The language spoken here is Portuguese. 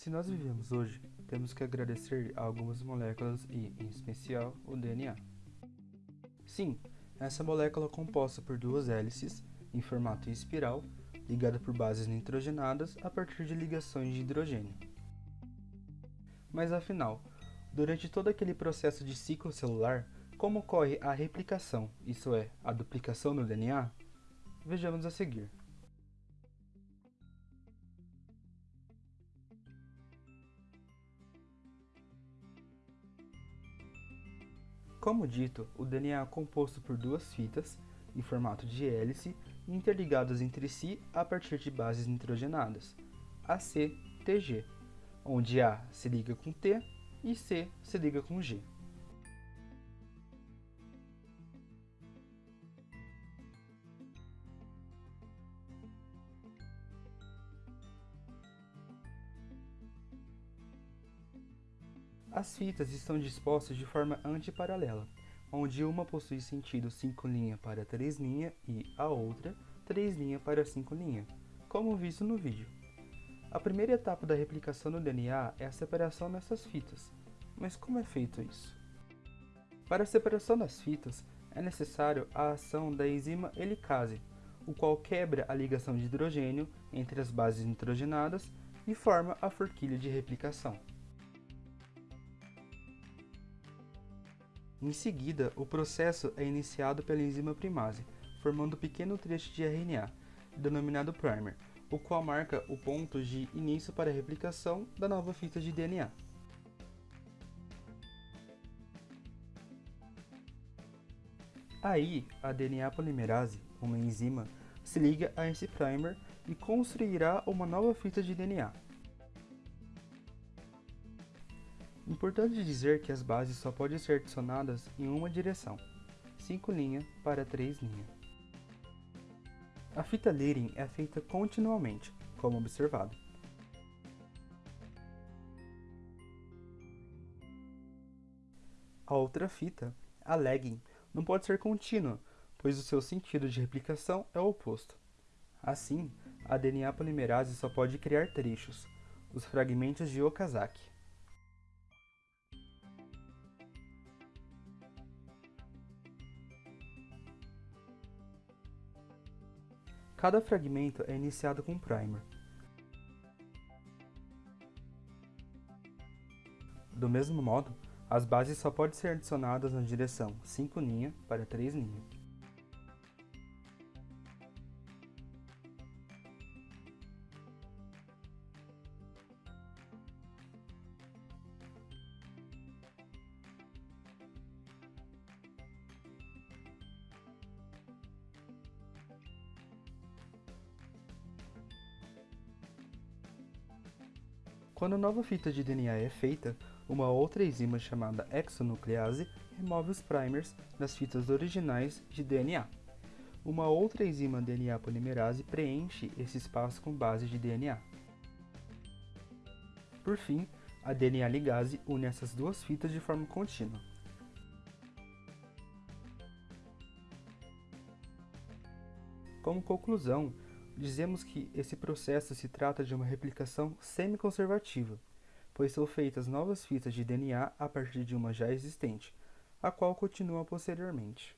Se nós vivemos hoje, temos que agradecer a algumas moléculas e, em especial, o DNA. Sim, essa molécula é composta por duas hélices, em formato espiral, ligada por bases nitrogenadas a partir de ligações de hidrogênio. Mas afinal, durante todo aquele processo de ciclo celular, como ocorre a replicação, isso é, a duplicação do DNA? Vejamos a seguir. Como dito, o DNA é composto por duas fitas, em formato de hélice, interligadas entre si a partir de bases nitrogenadas, AC-TG, onde A se liga com T e C se liga com G. As fitas estão dispostas de forma antiparalela, onde uma possui sentido 5' para 3' e a outra 3' para 5', como visto no vídeo. A primeira etapa da replicação do DNA é a separação dessas fitas, mas como é feito isso? Para a separação das fitas, é necessário a ação da enzima helicase, o qual quebra a ligação de hidrogênio entre as bases nitrogenadas e forma a forquilha de replicação. Em seguida, o processo é iniciado pela enzima primase, formando um pequeno trecho de RNA, denominado primer, o qual marca o ponto de início para a replicação da nova fita de DNA. Aí, a DNA polimerase, uma enzima, se liga a esse primer e construirá uma nova fita de DNA, Importante dizer que as bases só podem ser adicionadas em uma direção, 5 linha para 3 linha. A fita leading é feita continuamente, como observado. A outra fita, a lagging, não pode ser contínua, pois o seu sentido de replicação é o oposto. Assim, a DNA polimerase só pode criar trechos, os fragmentos de Okazaki. Cada fragmento é iniciado com um primer. Do mesmo modo, as bases só podem ser adicionadas na direção 5' para 3'. Quando a nova fita de DNA é feita, uma outra enzima chamada exonuclease remove os primers das fitas originais de DNA. Uma outra enzima DNA polimerase preenche esse espaço com base de DNA. Por fim, a DNA ligase une essas duas fitas de forma contínua. Como conclusão, Dizemos que esse processo se trata de uma replicação semi-conservativa, pois são feitas novas fitas de DNA a partir de uma já existente, a qual continua posteriormente.